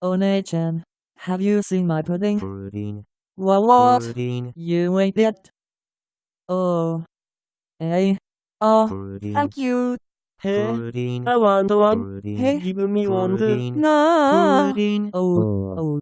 Onei-chan, have you seen my pudding? pudding, What? what? pudding, You ate it? Oh. Hey. Oh, pudding, thank you. Hey, pudding, I want one. pudding, Hey. Give me one. No. pudding. Oh, oh. oh.